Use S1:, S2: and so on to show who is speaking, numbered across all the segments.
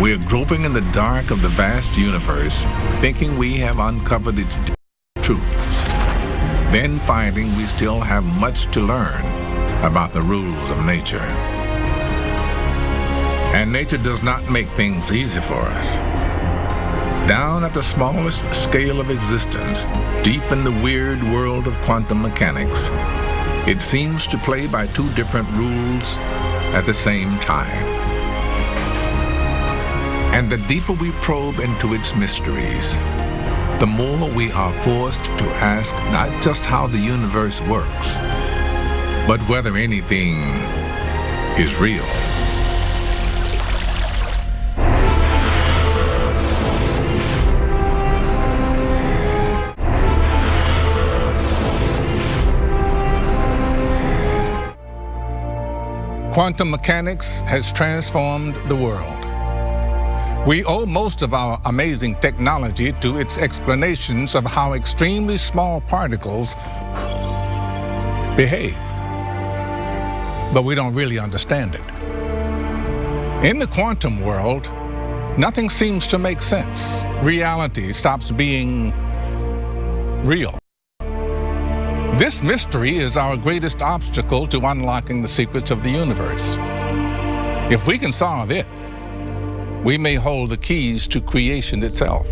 S1: We're groping in the dark of the vast universe, thinking we have uncovered its truths, then finding we still have much to learn about the rules of nature. And nature does not make things easy for us. Down at the smallest scale of existence, deep in the weird world of quantum mechanics, it seems to play by two different rules at the same time. And the deeper we probe into its mysteries, the more we are forced to ask not just how the universe works, but whether anything is real. Quantum mechanics has transformed the world. We owe most of our amazing technology to its explanations of how extremely small particles behave. But we don't really understand it. In the quantum world, nothing seems to make sense. Reality stops being real. This mystery is our greatest obstacle to unlocking the secrets of the universe. If we can solve it, we may hold the keys to creation itself.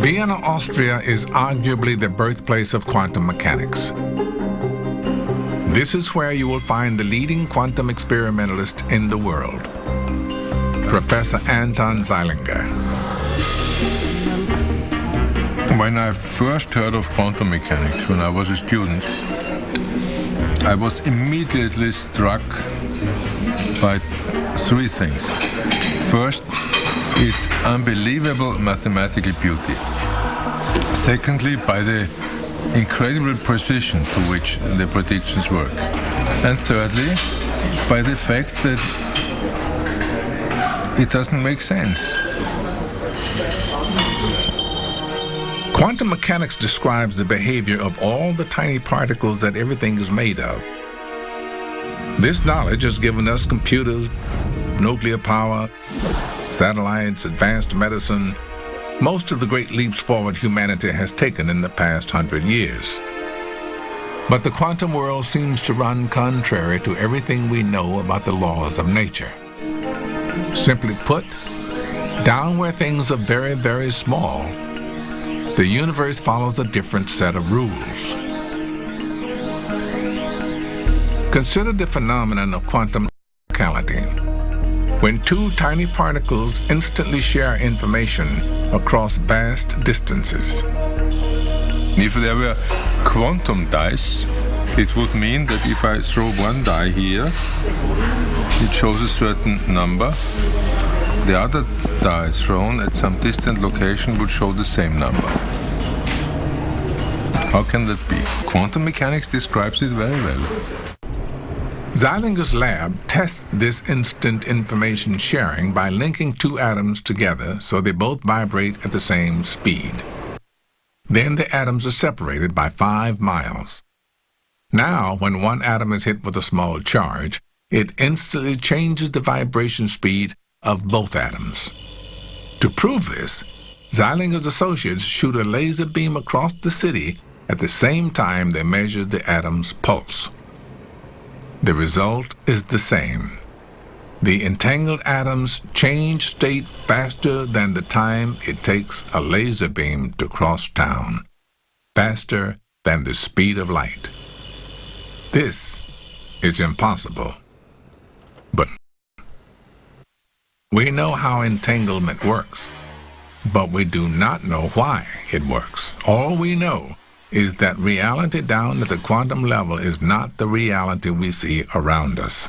S1: Vienna, Austria is arguably the birthplace of quantum mechanics. This is where you will find the leading quantum experimentalist in the world, Professor Anton Zeilinger.
S2: When I first heard of quantum mechanics, when I was a student, I was immediately struck by three things. First, its unbelievable mathematical beauty. Secondly, by the incredible precision to which the predictions work. And thirdly, by the fact that it doesn't make sense.
S1: Quantum mechanics describes the behavior of all the tiny particles that everything is made of. This knowledge has given us computers, nuclear power, satellites, advanced medicine, most of the great leaps forward humanity has taken in the past hundred years. But the quantum world seems to run contrary to everything we know about the laws of nature. Simply put, down where things are very, very small, the universe follows a different set of rules. Consider the phenomenon of quantum locality. When two tiny particles instantly share information across vast distances.
S2: If there were quantum dice, it would mean that if I throw one die here, it shows a certain number. The other die thrown at some distant location would show the same number. How can that be? Quantum mechanics describes it very well.
S1: Zeilinger's lab tests this instant information sharing by linking two atoms together so they both vibrate at the same speed. Then the atoms are separated by five miles. Now, when one atom is hit with a small charge, it instantly changes the vibration speed of both atoms. To prove this, Zeilinger's associates shoot a laser beam across the city at the same time they measure the atom's pulse. The result is the same. The entangled atoms change state faster than the time it takes a laser beam to cross town, faster than the speed of light. This is impossible. But we know how entanglement works, but we do not know why it works. All we know is that reality down at the quantum level is not the reality we see around us.